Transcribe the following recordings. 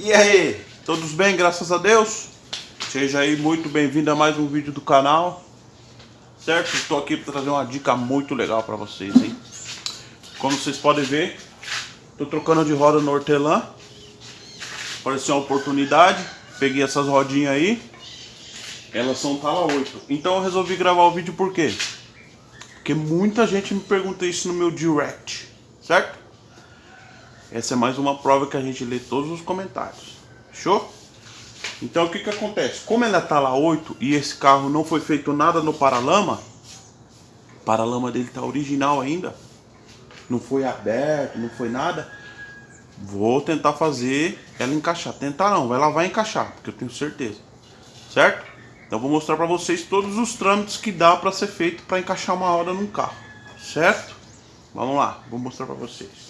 E aí, todos bem, graças a Deus? Seja aí muito bem-vindo a mais um vídeo do canal Certo? Estou aqui para trazer uma dica muito legal para vocês, hein? Como vocês podem ver, estou trocando de roda no hortelã Apareceu uma oportunidade, peguei essas rodinhas aí Elas são tala 8 Então eu resolvi gravar o vídeo por quê? Porque muita gente me pergunta isso no meu direct, certo? Essa é mais uma prova que a gente lê todos os comentários. Fechou? Então o que que acontece? Como ela tá lá 8 e esse carro não foi feito nada no paralama, o paralama dele tá original ainda, não foi aberto, não foi nada, vou tentar fazer ela encaixar. Tentar não, ela vai encaixar, porque eu tenho certeza. Certo? Então vou mostrar para vocês todos os trâmites que dá para ser feito para encaixar uma roda num carro, certo? Vamos lá, vou mostrar para vocês.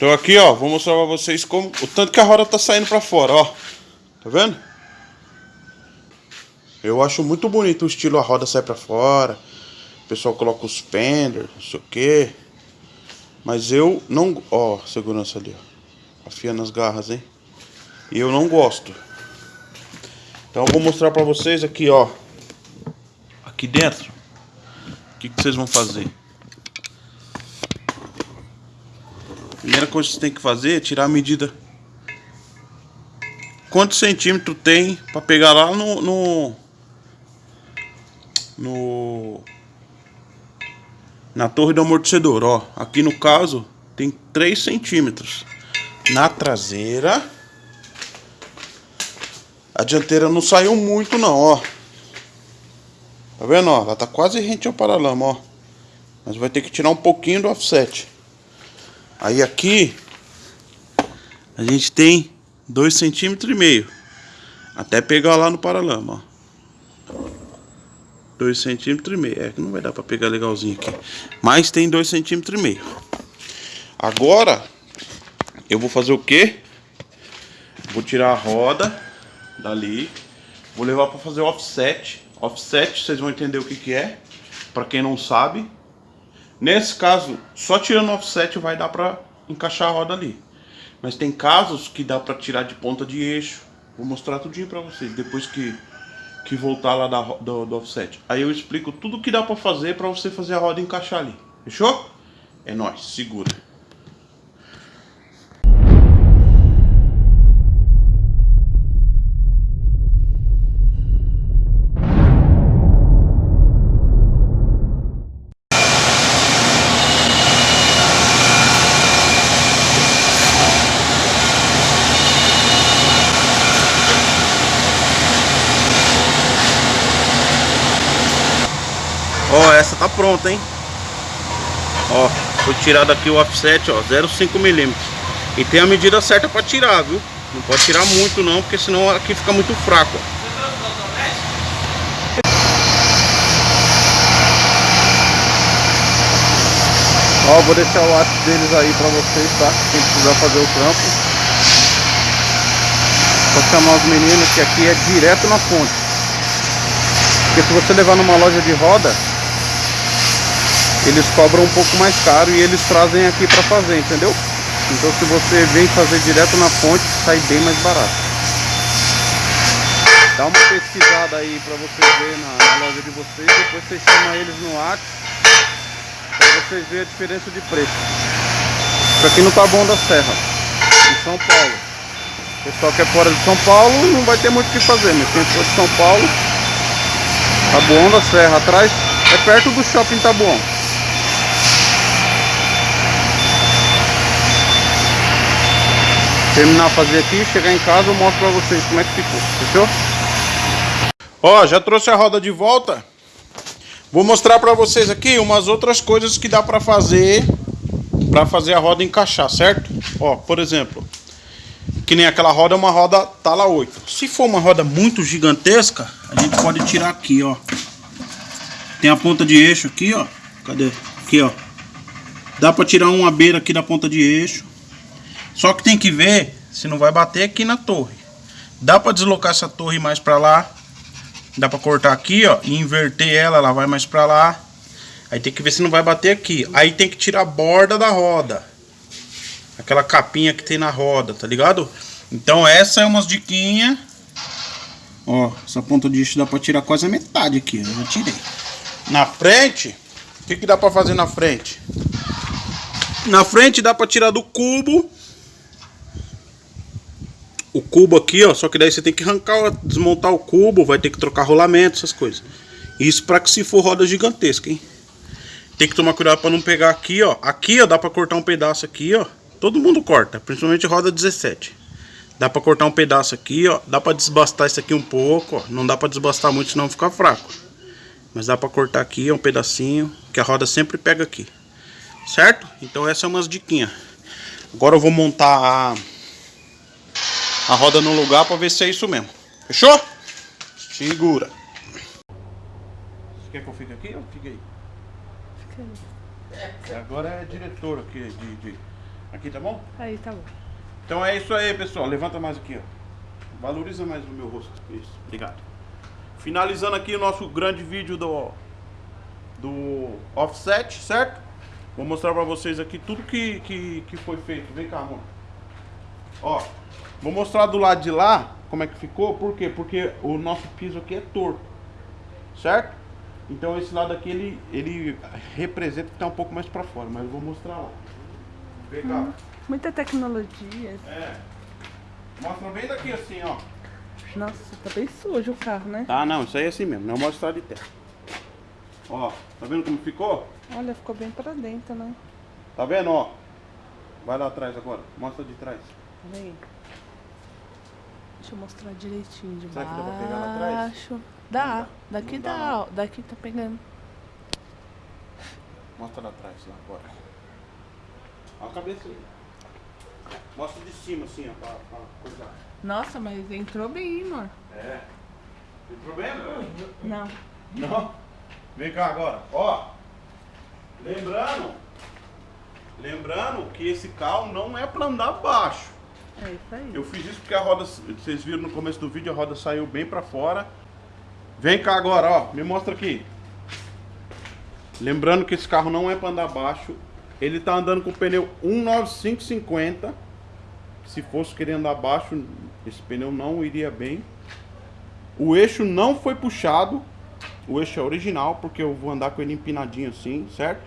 Então aqui, ó, vou mostrar para vocês como o tanto que a roda tá saindo para fora, ó. Tá vendo? Eu acho muito bonito o estilo a roda sai para fora. O pessoal coloca os penders, não sei o que. Mas eu não... Ó, segurança ali, ó. Afiando as garras, hein? E eu não gosto. Então eu vou mostrar pra vocês aqui, ó. Aqui dentro. O que, que vocês vão fazer? Primeira coisa que você tem que fazer é tirar a medida. Quantos centímetros tem pra pegar lá no... No... no na torre do amortecedor, ó. Aqui no caso tem 3 centímetros. Na traseira, a dianteira não saiu muito não, ó. Tá vendo, ó? Ela tá quase rente ao paralama, ó. Mas vai ter que tirar um pouquinho do offset. Aí aqui, a gente tem 2 centímetros e meio. Até pegar lá no paralama, ó. 2 centímetros e meio. É que não vai dar para pegar legalzinho aqui. Mas tem 2 centímetros e meio. Agora, eu vou fazer o que? Vou tirar a roda dali. Vou levar para fazer offset. Offset, vocês vão entender o que, que é. Para quem não sabe. Nesse caso, só tirando offset vai dar para encaixar a roda ali. Mas tem casos que dá para tirar de ponta de eixo. Vou mostrar tudinho para vocês. Depois que que voltar lá da, do, do offset. Aí eu explico tudo que dá pra fazer pra você fazer a roda encaixar ali. Fechou? É nóis, segura. Ó, essa tá pronta, hein? Ó, foi tirado aqui o offset, ó, 0,5 milímetros. E tem a medida certa pra tirar, viu? Não pode tirar muito não, porque senão aqui fica muito fraco, ó. Ó, vou deixar o WhatsApp deles aí pra vocês, tá? Quem precisar fazer o trampo. Vou chamar os meninos que aqui é direto na fonte. Porque se você levar numa loja de roda, eles cobram um pouco mais caro e eles trazem aqui para fazer, entendeu? Então se você vem fazer direto na fonte, sai bem mais barato. Dá uma pesquisada aí para você ver na, na, loja de vocês, depois você chama eles no WhatsApp para vocês verem a diferença de preço. Isso aqui no Taboão da Serra, em São Paulo. O pessoal que é fora de São Paulo não vai ter muito o que fazer, mas quem for de São Paulo, Taboão da Serra, atrás é perto do shopping Taboão. Terminar fazer aqui, chegar em casa eu mostro pra vocês como é que ficou, fechou? Ó, já trouxe a roda de volta. Vou mostrar pra vocês aqui umas outras coisas que dá pra fazer pra fazer a roda encaixar, certo? Ó, por exemplo, que nem aquela roda é uma roda tala 8. Se for uma roda muito gigantesca, a gente pode tirar aqui, ó. Tem a ponta de eixo aqui, ó. Cadê? Aqui, ó. Dá pra tirar uma beira aqui da ponta de eixo. Só que tem que ver se não vai bater aqui na torre. Dá para deslocar essa torre mais para lá. Dá para cortar aqui, ó, e inverter ela, ela vai mais para lá. Aí tem que ver se não vai bater aqui. Aí tem que tirar a borda da roda. Aquela capinha que tem na roda, tá ligado? Então essa é umas diquinhas. Ó, essa ponta de eixo dá pra tirar quase a metade aqui. Eu já tirei. Na frente, o que, que dá pra fazer na frente? Na frente dá pra tirar do cubo. O cubo aqui, ó. Só que daí você tem que arrancar, desmontar o cubo. Vai ter que trocar rolamento, essas coisas. Isso pra que se for roda gigantesca, hein? Tem que tomar cuidado pra não pegar aqui, ó. Aqui, ó, dá pra cortar um pedaço aqui, ó. Todo mundo corta, principalmente roda 17. Dá pra cortar um pedaço aqui, ó. Dá pra desbastar isso aqui um pouco, ó. Não dá pra desbastar muito, senão fica fraco. Mas dá pra cortar aqui, ó, um pedacinho. Que a roda sempre pega aqui. Certo? Então essa é umas diquinhas. Agora eu vou montar a, a roda no lugar pra ver se é isso mesmo. Fechou? Segura. Você quer que eu fique aqui ou fique aí? Fica aí. Agora é diretor aqui de, de... Aqui tá bom? Aí, tá bom. Então é isso aí, pessoal. Levanta mais aqui, ó. Valoriza mais o meu rosto. Isso, obrigado. Finalizando aqui o nosso grande vídeo do, do offset, certo? Vou mostrar pra vocês aqui tudo que, que, que foi feito. Vem cá, amor. Ó, vou mostrar do lado de lá como é que ficou. Por quê? Porque o nosso piso aqui é torto, certo? Então esse lado aqui, ele, ele representa que tá um pouco mais pra fora, mas eu vou mostrar lá. Vem cá. Muita tecnologia. É. Mostra bem daqui assim, ó. Nossa, tá bem sujo o carro, né? Tá, não, isso aí é assim mesmo, não mostra de terra. Ó, tá vendo como ficou? Olha, ficou bem pra dentro, né? Tá vendo, ó? Vai lá atrás agora, mostra de trás. Peraí. Deixa eu mostrar direitinho de Será que dá pra pegar lá atrás? baixo. Dá, daqui Não dá, dá, ó. Daqui tá pegando. Mostra lá atrás, lá agora. Ó a cabeça aí. Mostra de cima assim, ó, pra, pra coisar. Nossa, mas entrou bem, amor. É. Tem problema? Não. Não? Vem cá agora, ó. Lembrando, lembrando que esse carro não é pra andar baixo. É isso aí. Eu fiz isso porque a roda, vocês viram no começo do vídeo, a roda saiu bem pra fora. Vem cá agora, ó, me mostra aqui. Lembrando que esse carro não é pra andar baixo. Ele tá andando com o pneu 19550. Se fosse querer andar baixo, esse pneu não iria bem. O eixo não foi puxado. O eixo é original, porque eu vou andar com ele empinadinho assim, certo?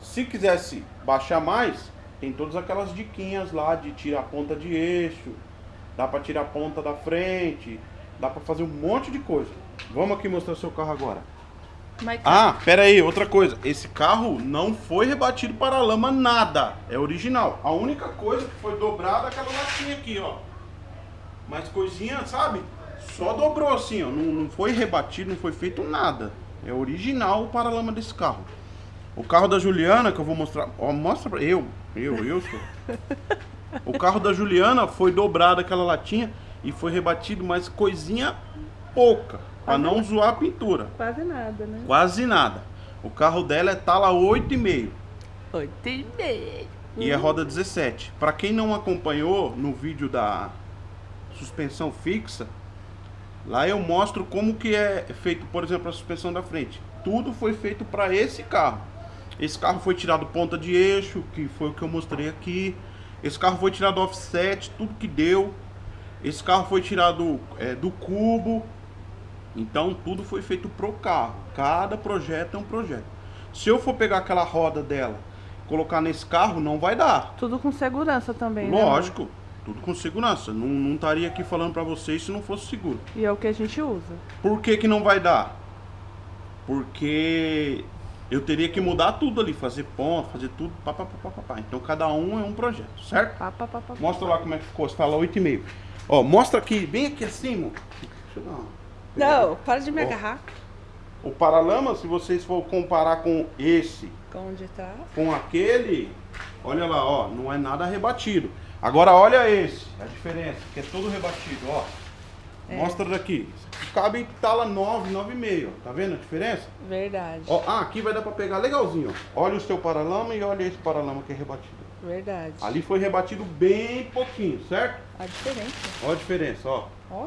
Se quisesse baixar mais, tem todas aquelas diquinhas lá de tirar a ponta de eixo, dá pra tirar a ponta da frente, dá pra fazer um monte de coisa. Vamos aqui mostrar seu carro agora. Ah, pera aí, outra coisa. Esse carro não foi rebatido para lama nada. É original. A única coisa que foi dobrada é aquela latinha aqui, ó. Mas coisinha, sabe? Só dobrou assim, ó. Não, não foi rebatido, não foi feito nada. É original o paralama desse carro. O carro da Juliana, que eu vou mostrar. Ó, mostra pra. Eu, eu, eu sou. O carro da Juliana foi dobrado aquela latinha e foi rebatido, mas coisinha pouca. Pra não zoar a pintura. quase nada, né? Quase nada. O carro dela é tala 8,5 Oito e meio. e é roda 17. Para quem não acompanhou no vídeo da suspensão fixa, lá eu mostro como que é feito, por exemplo, a suspensão da frente. Tudo foi feito para esse carro. Esse carro foi tirado ponta de eixo, que foi o que eu mostrei aqui. Esse carro foi tirado offset, tudo que deu. Esse carro foi tirado é, do cubo. Então tudo foi feito pro carro. Cada projeto é um projeto. Se eu for pegar aquela roda dela, colocar nesse carro, não vai dar. Tudo com segurança também, né? Lógico, tudo com segurança. Não, não estaria aqui falando pra vocês se não fosse seguro. E é o que a gente usa. Por que, que não vai dar? Porque eu teria que mudar tudo ali, fazer ponto, fazer tudo. Pá, pá, pá, pá, pá, pá. Então cada um é um projeto, certo? Pá, pá, pá. Mostra lá como é que ficou. Você fala 8,5. Ó, mostra aqui, bem aqui acima. Deixa eu dar uma- Não, para de me Ó. agarrar. O paralama, se vocês for comparar com esse, Com onde tá? com aquele, olha lá, ó, não é nada rebatido. Agora olha esse, a diferença, que é todo rebatido, ó. É. Mostra daqui. Cabe tala 9, 9,5, ó. Tá vendo a diferença? Verdade. Ó, ah, aqui vai dar pra pegar legalzinho, ó. Olha o seu paralama e olha esse paralama que é rebatido. Verdade. Ali foi rebatido bem pouquinho, certo? A diferença. Olha a diferença, ó. Ó.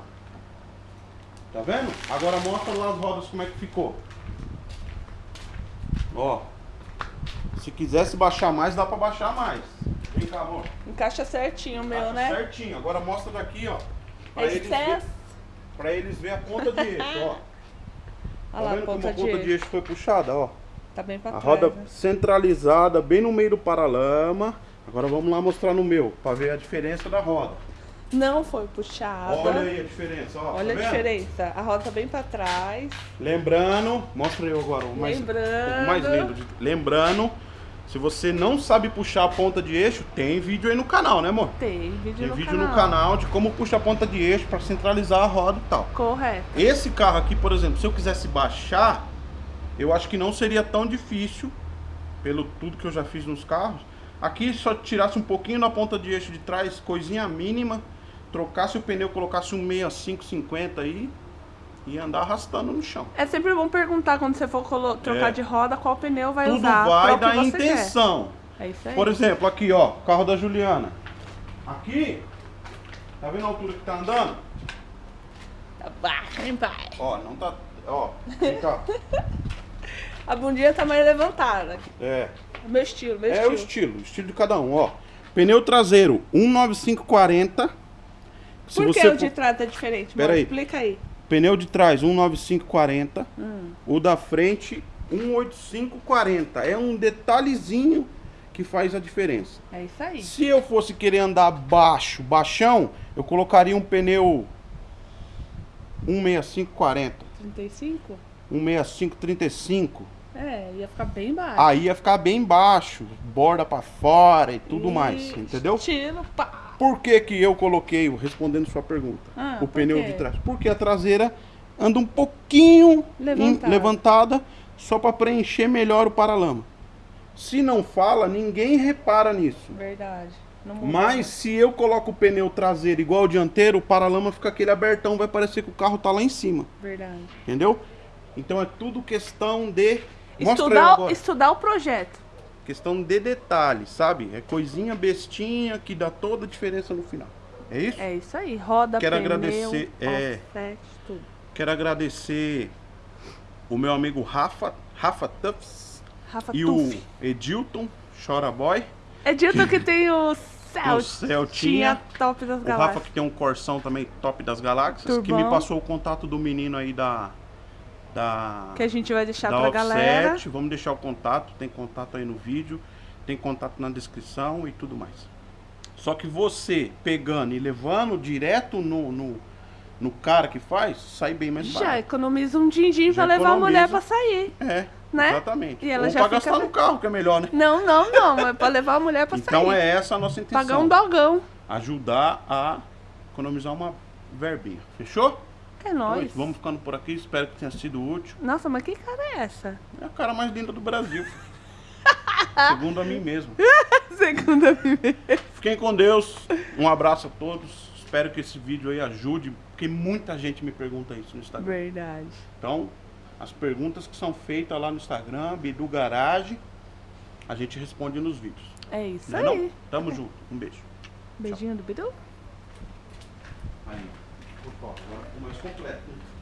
Tá vendo? Agora mostra lá as rodas como é que ficou. Ó. Se quisesse baixar mais, dá pra baixar mais. Vem cá, amor. Encaixa certinho o meu, Tá né? Certinho. Agora mostra daqui, ó. Pra É excesso. Pra eles ver a ponta de eixo, ó. Olha Tá lá, vendo como a ponta de de eixo foi puxada, ó? Tá bem pra A trás. roda né? centralizada, bem no meio do paralama. Agora vamos lá mostrar no meu, pra ver a diferença da roda. Não foi puxada. Olha aí a diferença, ó. Olha tá a vendo? diferença. A roda tá bem pra trás. Lembrando, mostra eu agora o mais, Lembrando. o mais lindo. de- Lembrando, se você não sabe puxar a ponta de eixo, tem vídeo aí no canal, né, amor? Tem vídeo, Tem no, vídeo canal. no canal de como puxar a ponta de eixo pra centralizar a roda e tal. Correto. Esse carro aqui, por exemplo, se eu quisesse baixar, eu acho que não seria tão difícil, pelo tudo que eu já fiz nos carros. Aqui só tirasse um pouquinho na ponta de eixo de trás, coisinha mínima, trocasse o pneu, colocasse um 6550 aí e andar arrastando no chão. É sempre bom perguntar quando você for trocar É. de roda qual pneu vai Tudo usar. vai pra o da que você quer. intenção. É isso aí. Por exemplo, aqui ó, carro da Juliana. Aqui, tá vendo a altura que tá andando? Tá baixo, hein, pai? Ó, não tá. Ó, vem cá. A bundinha tá mais levantada. É. Meu estilo, meu É estilo. o estilo, o estilo de cada um, ó. Pneu traseiro 19540. Se Por que você o de for- trás é diferente? Pera Mano, aí. Explica aí. Pneu de trás 19540, Hum. o da frente 18540. É um detalhezinho que faz a diferença. É isso aí. Se eu fosse querer andar baixo, baixão, eu colocaria um pneu 16540, 35? 16535. É, ia ficar bem baixo. Aí ia ficar bem baixo, borda pra fora e tudo mais, E entendeu? Estilo, pá. Por que, que eu coloquei, respondendo sua pergunta, Ah, o pneu quê? de trás? Porque a traseira anda um pouquinho em- Levantada. levantada só para preencher melhor o paralama. Se não fala, ninguém repara nisso. Verdade. Mas se eu coloco o pneu traseiro igual o dianteiro, o paralama fica aquele abertão, vai parecer que o carro tá lá em cima, Verdade. entendeu? Então é tudo questão de Estudar, estudar o projeto. Questão de detalhe, sabe? É coisinha bestinha que dá toda a diferença no final. É isso? É isso aí. Roda, Quero pneu, agradecer, é. offset, tudo. Quero agradecer o meu amigo Rafa, Rafa Tuffs Rafa e Tuff. o Edilton, Chora Boy. É dito que tem o Celtinha, O Celtinha. top das O galáxias. Rafa que tem um Corsão também top das galáxias, que Turbão. me passou o contato do menino aí da da Que a gente vai deixar Offset. galera. Vamos deixar o contato, tem contato aí no vídeo, tem contato na descrição e tudo mais. Só que você pegando e levando direto no, no, no cara que faz, sai bem mais Já barato. economiza um din-din Já pra levar a mulher pra sair. É, né? exatamente. E ela Ou já pra fica- gastar no carro, que é melhor, né? Não, não, não. Mas pra levar a mulher pra Então sair. é essa a nossa intenção. Pagar um dogão. Ajudar a economizar uma verbinha. Fechou? É nóis. vamos ficando por aqui. Espero que tenha sido útil. Nossa, mas que cara é essa? É a cara mais linda do Brasil. Segundo a mim mesmo. Segunda primeira. Fiquem com Deus. Um abraço a todos. Espero que esse vídeo aí ajude, porque muita gente me pergunta isso no Instagram. Verdade. Então, as perguntas que são feitas lá no Instagram, Bidu Garage, a gente responde nos vídeos. É isso Não é aí. não? Tamo junto. Um beijo. Beijinho do Bidu. Aí. Agora ficou mais completo.